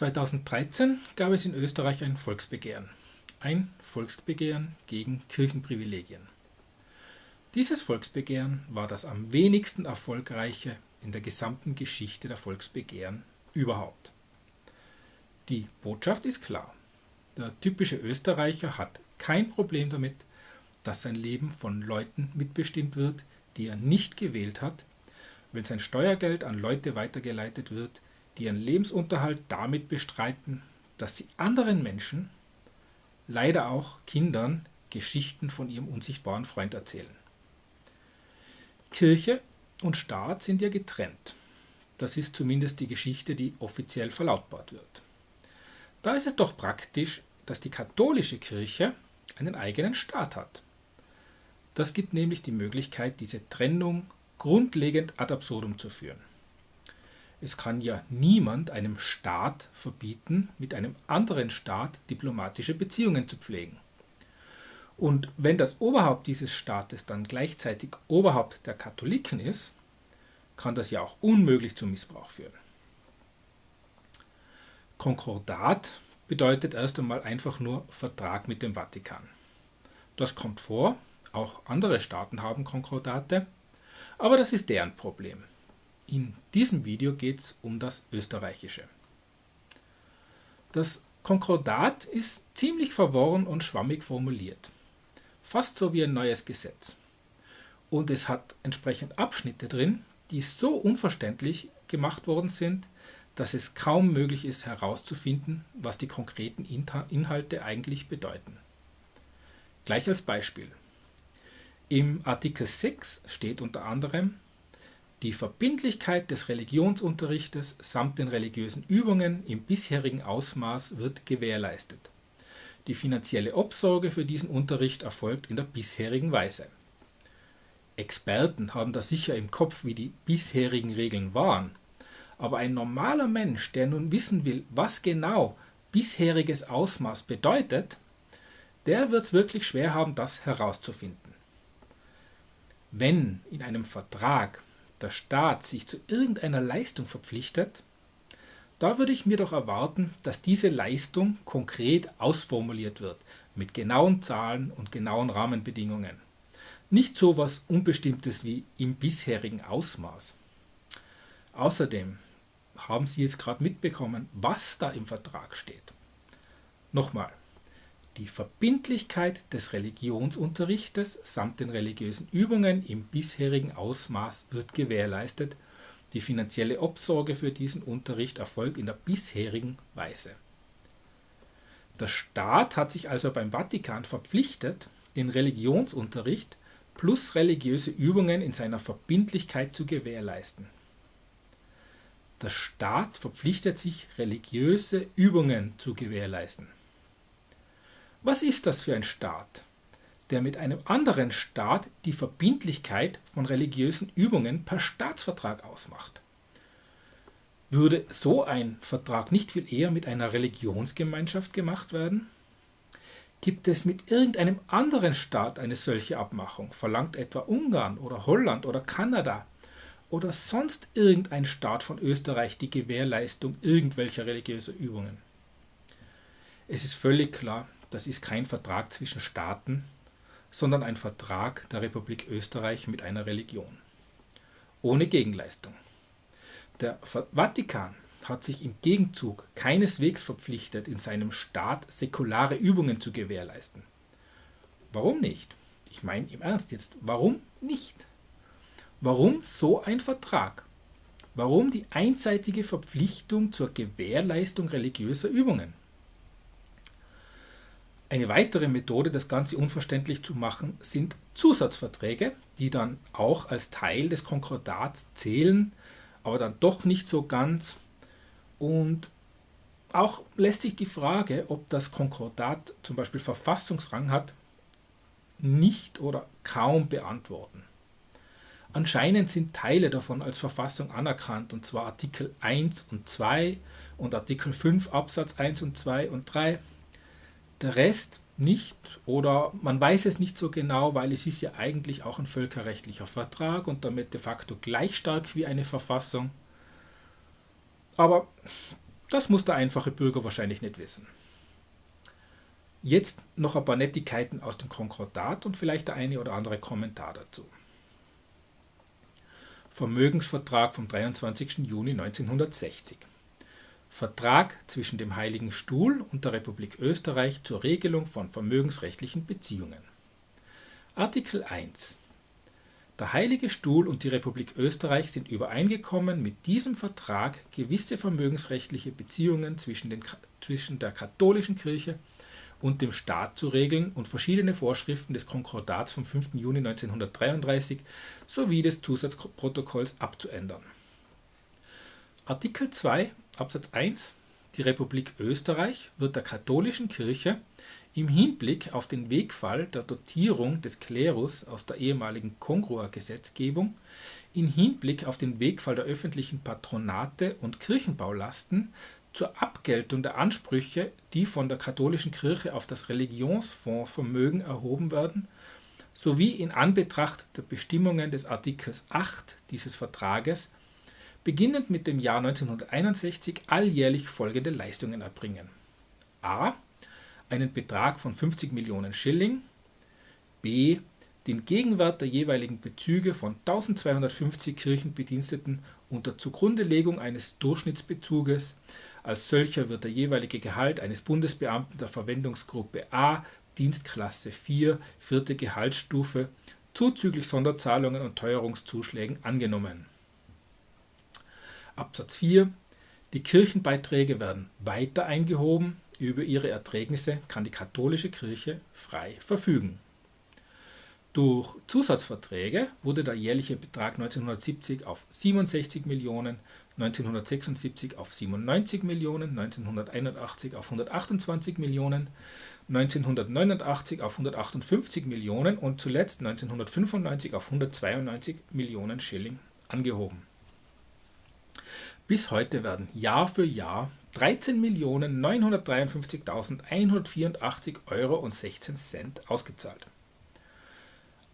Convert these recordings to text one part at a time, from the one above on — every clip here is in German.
2013 gab es in Österreich ein Volksbegehren. Ein Volksbegehren gegen Kirchenprivilegien. Dieses Volksbegehren war das am wenigsten erfolgreiche in der gesamten Geschichte der Volksbegehren überhaupt. Die Botschaft ist klar. Der typische Österreicher hat kein Problem damit, dass sein Leben von Leuten mitbestimmt wird, die er nicht gewählt hat, wenn sein Steuergeld an Leute weitergeleitet wird, die ihren Lebensunterhalt damit bestreiten, dass sie anderen Menschen, leider auch Kindern, Geschichten von ihrem unsichtbaren Freund erzählen. Kirche und Staat sind ja getrennt. Das ist zumindest die Geschichte, die offiziell verlautbart wird. Da ist es doch praktisch, dass die katholische Kirche einen eigenen Staat hat. Das gibt nämlich die Möglichkeit, diese Trennung grundlegend ad absurdum zu führen. Es kann ja niemand einem Staat verbieten, mit einem anderen Staat diplomatische Beziehungen zu pflegen. Und wenn das Oberhaupt dieses Staates dann gleichzeitig Oberhaupt der Katholiken ist, kann das ja auch unmöglich zum Missbrauch führen. Konkordat bedeutet erst einmal einfach nur Vertrag mit dem Vatikan. Das kommt vor, auch andere Staaten haben Konkordate, aber das ist deren Problem. In diesem Video geht es um das österreichische. Das Konkordat ist ziemlich verworren und schwammig formuliert. Fast so wie ein neues Gesetz. Und es hat entsprechend Abschnitte drin, die so unverständlich gemacht worden sind, dass es kaum möglich ist herauszufinden, was die konkreten Inhalte eigentlich bedeuten. Gleich als Beispiel. Im Artikel 6 steht unter anderem, die Verbindlichkeit des Religionsunterrichtes samt den religiösen Übungen im bisherigen Ausmaß wird gewährleistet. Die finanzielle Obsorge für diesen Unterricht erfolgt in der bisherigen Weise. Experten haben da sicher im Kopf, wie die bisherigen Regeln waren, aber ein normaler Mensch, der nun wissen will, was genau bisheriges Ausmaß bedeutet, der wird es wirklich schwer haben, das herauszufinden. Wenn in einem Vertrag der Staat sich zu irgendeiner Leistung verpflichtet, da würde ich mir doch erwarten, dass diese Leistung konkret ausformuliert wird, mit genauen Zahlen und genauen Rahmenbedingungen. Nicht so etwas Unbestimmtes wie im bisherigen Ausmaß. Außerdem haben Sie jetzt gerade mitbekommen, was da im Vertrag steht. Nochmal, die Verbindlichkeit des Religionsunterrichtes samt den religiösen Übungen im bisherigen Ausmaß wird gewährleistet, die finanzielle Obsorge für diesen Unterricht erfolgt in der bisherigen Weise. Der Staat hat sich also beim Vatikan verpflichtet, den Religionsunterricht plus religiöse Übungen in seiner Verbindlichkeit zu gewährleisten. Der Staat verpflichtet sich, religiöse Übungen zu gewährleisten. Was ist das für ein Staat, der mit einem anderen Staat die Verbindlichkeit von religiösen Übungen per Staatsvertrag ausmacht? Würde so ein Vertrag nicht viel eher mit einer Religionsgemeinschaft gemacht werden? Gibt es mit irgendeinem anderen Staat eine solche Abmachung? Verlangt etwa Ungarn oder Holland oder Kanada oder sonst irgendein Staat von Österreich die Gewährleistung irgendwelcher religiöser Übungen? Es ist völlig klar, das ist kein Vertrag zwischen Staaten, sondern ein Vertrag der Republik Österreich mit einer Religion. Ohne Gegenleistung. Der Vatikan hat sich im Gegenzug keineswegs verpflichtet, in seinem Staat säkulare Übungen zu gewährleisten. Warum nicht? Ich meine im Ernst jetzt, warum nicht? Warum so ein Vertrag? Warum die einseitige Verpflichtung zur Gewährleistung religiöser Übungen? Eine weitere Methode, das Ganze unverständlich zu machen, sind Zusatzverträge, die dann auch als Teil des Konkordats zählen, aber dann doch nicht so ganz. Und auch lässt sich die Frage, ob das Konkordat zum Beispiel Verfassungsrang hat, nicht oder kaum beantworten. Anscheinend sind Teile davon als Verfassung anerkannt, und zwar Artikel 1 und 2 und Artikel 5 Absatz 1 und 2 und 3 der Rest nicht oder man weiß es nicht so genau, weil es ist ja eigentlich auch ein völkerrechtlicher Vertrag und damit de facto gleich stark wie eine Verfassung. Aber Das muss der einfache Bürger wahrscheinlich nicht wissen. Jetzt noch ein paar Nettigkeiten aus dem Konkordat und vielleicht der eine oder andere Kommentar dazu. Vermögensvertrag vom 23. Juni 1960. Vertrag zwischen dem Heiligen Stuhl und der Republik Österreich zur Regelung von vermögensrechtlichen Beziehungen. Artikel 1 Der Heilige Stuhl und die Republik Österreich sind übereingekommen, mit diesem Vertrag gewisse vermögensrechtliche Beziehungen zwischen, den, zwischen der katholischen Kirche und dem Staat zu regeln und verschiedene Vorschriften des Konkordats vom 5. Juni 1933 sowie des Zusatzprotokolls abzuändern. Artikel 2 Absatz 1 Die Republik Österreich wird der katholischen Kirche im Hinblick auf den Wegfall der Dotierung des Klerus aus der ehemaligen Kongrua-Gesetzgebung, in Hinblick auf den Wegfall der öffentlichen Patronate und Kirchenbaulasten zur Abgeltung der Ansprüche, die von der katholischen Kirche auf das Religionsfondsvermögen erhoben werden, sowie in Anbetracht der Bestimmungen des Artikels 8 dieses Vertrages beginnend mit dem Jahr 1961 alljährlich folgende Leistungen erbringen: a. einen Betrag von 50 Millionen Schilling, b. den Gegenwert der jeweiligen Bezüge von 1250 Kirchenbediensteten unter Zugrundelegung eines Durchschnittsbezuges als solcher wird der jeweilige Gehalt eines Bundesbeamten der Verwendungsgruppe A, Dienstklasse 4, vierte Gehaltsstufe, zuzüglich Sonderzahlungen und Teuerungszuschlägen angenommen. Absatz 4 Die Kirchenbeiträge werden weiter eingehoben, über ihre Erträgnisse kann die katholische Kirche frei verfügen. Durch Zusatzverträge wurde der jährliche Betrag 1970 auf 67 Millionen 1976 auf 97 Millionen, 1981 auf 128 Millionen, 1989 auf 158 Millionen und zuletzt 1995 auf 192 Millionen Schilling angehoben. Bis heute werden Jahr für Jahr 13.953.184 Euro und 16 Cent ausgezahlt.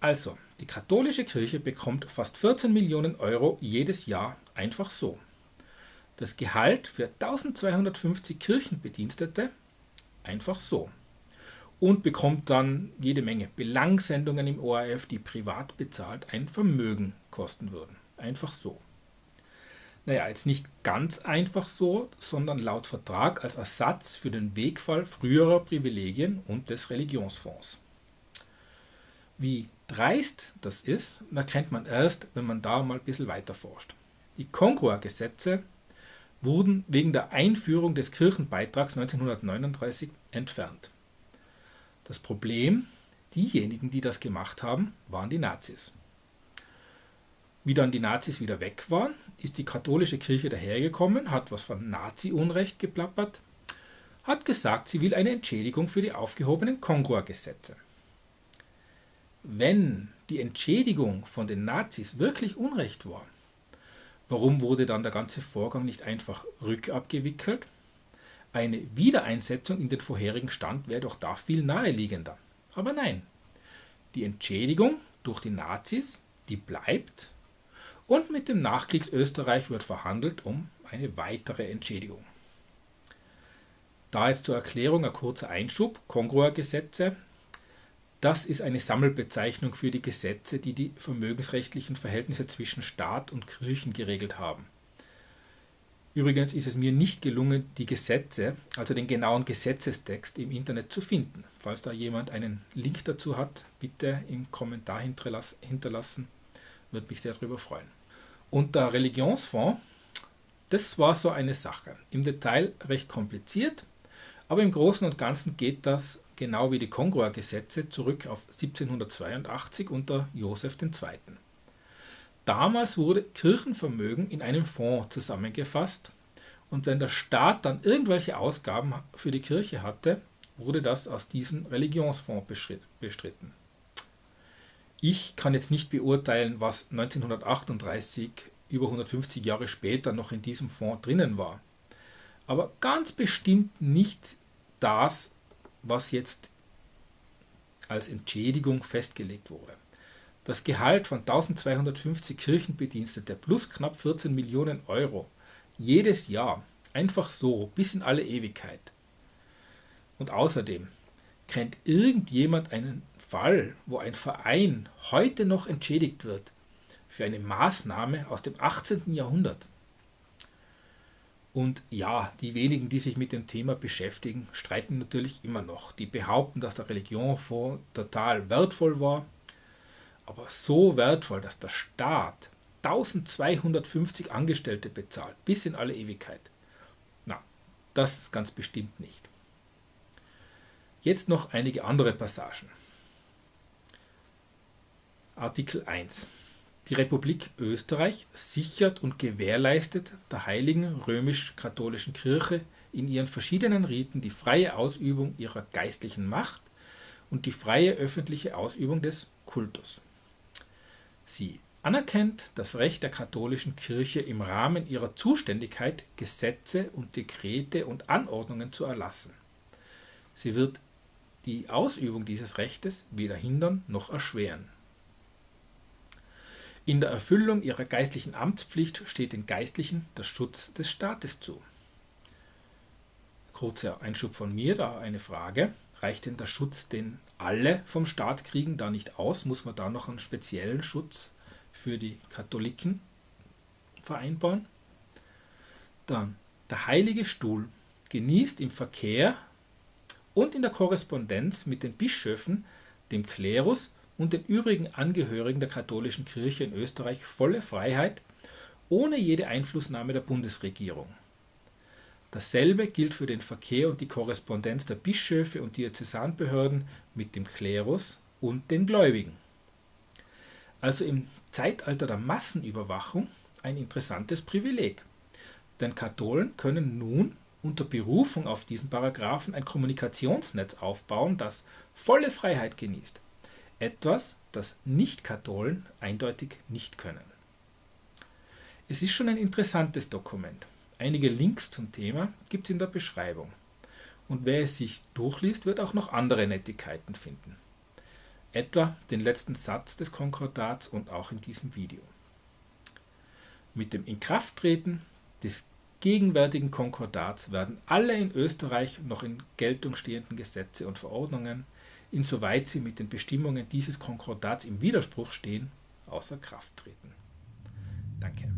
Also, die katholische Kirche bekommt fast 14 Millionen Euro jedes Jahr einfach so das Gehalt für 1250 Kirchenbedienstete einfach so und bekommt dann jede Menge Belangsendungen im ORF, die privat bezahlt ein Vermögen kosten würden. Einfach so. Naja, jetzt nicht ganz einfach so, sondern laut Vertrag als Ersatz für den Wegfall früherer Privilegien und des Religionsfonds. Wie dreist das ist, erkennt man erst, wenn man da mal ein bisschen weiter forscht. Die Kongrua-Gesetze wurden wegen der Einführung des Kirchenbeitrags 1939 entfernt. Das Problem, diejenigen, die das gemacht haben, waren die Nazis. Wie dann die Nazis wieder weg waren, ist die katholische Kirche dahergekommen, hat was von Nazi-Unrecht geplappert, hat gesagt, sie will eine Entschädigung für die aufgehobenen Kongrua-Gesetze. Wenn die Entschädigung von den Nazis wirklich Unrecht war, Warum wurde dann der ganze Vorgang nicht einfach rückabgewickelt? Eine Wiedereinsetzung in den vorherigen Stand wäre doch da viel naheliegender. Aber nein, die Entschädigung durch die Nazis, die bleibt und mit dem Nachkriegsösterreich wird verhandelt um eine weitere Entschädigung. Da jetzt zur Erklärung ein kurzer Einschub, Kongrua-Gesetze das ist eine Sammelbezeichnung für die Gesetze, die die vermögensrechtlichen Verhältnisse zwischen Staat und Kirchen geregelt haben. Übrigens ist es mir nicht gelungen, die Gesetze, also den genauen Gesetzestext im Internet zu finden. Falls da jemand einen Link dazu hat, bitte im Kommentar hinterlassen, würde mich sehr darüber freuen. Und der Religionsfonds, das war so eine Sache. Im Detail recht kompliziert, aber im Großen und Ganzen geht das genau wie die Kongrua-Gesetze zurück auf 1782 unter Joseph II. Damals wurde Kirchenvermögen in einem Fonds zusammengefasst und wenn der Staat dann irgendwelche Ausgaben für die Kirche hatte, wurde das aus diesem Religionsfonds bestritten. Ich kann jetzt nicht beurteilen, was 1938, über 150 Jahre später, noch in diesem Fonds drinnen war. Aber ganz bestimmt nicht das, was jetzt als Entschädigung festgelegt wurde. Das Gehalt von 1250 Kirchenbedienstete plus knapp 14 Millionen Euro jedes Jahr Einfach so, bis in alle Ewigkeit. Und außerdem, kennt irgendjemand einen Fall, wo ein Verein heute noch entschädigt wird für eine Maßnahme aus dem 18. Jahrhundert? Und ja, die wenigen, die sich mit dem Thema beschäftigen, streiten natürlich immer noch. Die behaupten, dass der Religionfonds total wertvoll war, aber so wertvoll, dass der Staat 1250 Angestellte bezahlt, bis in alle Ewigkeit. Na, das ist ganz bestimmt nicht. Jetzt noch einige andere Passagen. Artikel 1. Die Republik Österreich sichert und gewährleistet der Heiligen Römisch-Katholischen Kirche in ihren verschiedenen Riten die freie Ausübung ihrer geistlichen Macht und die freie öffentliche Ausübung des Kultus. Sie anerkennt das Recht der katholischen Kirche im Rahmen ihrer Zuständigkeit, Gesetze und Dekrete und Anordnungen zu erlassen. Sie wird die Ausübung dieses Rechtes weder hindern noch erschweren. In der Erfüllung ihrer geistlichen Amtspflicht steht den Geistlichen der Schutz des Staates zu. Kurzer Einschub von mir, da eine Frage. Reicht denn der Schutz, den alle vom Staat kriegen, da nicht aus? Muss man da noch einen speziellen Schutz für die Katholiken vereinbaren? Dann, der Heilige Stuhl genießt im Verkehr und in der Korrespondenz mit den Bischöfen, dem Klerus und den übrigen Angehörigen der katholischen Kirche in Österreich volle Freiheit ohne jede Einflussnahme der Bundesregierung. Dasselbe gilt für den Verkehr und die Korrespondenz der Bischöfe und Diözesanbehörden mit dem Klerus und den Gläubigen. Also im Zeitalter der Massenüberwachung ein interessantes Privileg. Denn Katholen können nun unter Berufung auf diesen Paragraphen ein Kommunikationsnetz aufbauen, das volle Freiheit genießt. Etwas, das Nicht-Katholen eindeutig nicht können. Es ist schon ein interessantes Dokument. Einige Links zum Thema gibt es in der Beschreibung. Und wer es sich durchliest, wird auch noch andere Nettigkeiten finden. Etwa den letzten Satz des Konkordats und auch in diesem Video. Mit dem Inkrafttreten des gegenwärtigen Konkordats werden alle in Österreich noch in Geltung stehenden Gesetze und Verordnungen insoweit sie mit den Bestimmungen dieses Konkordats im Widerspruch stehen, außer Kraft treten. Danke.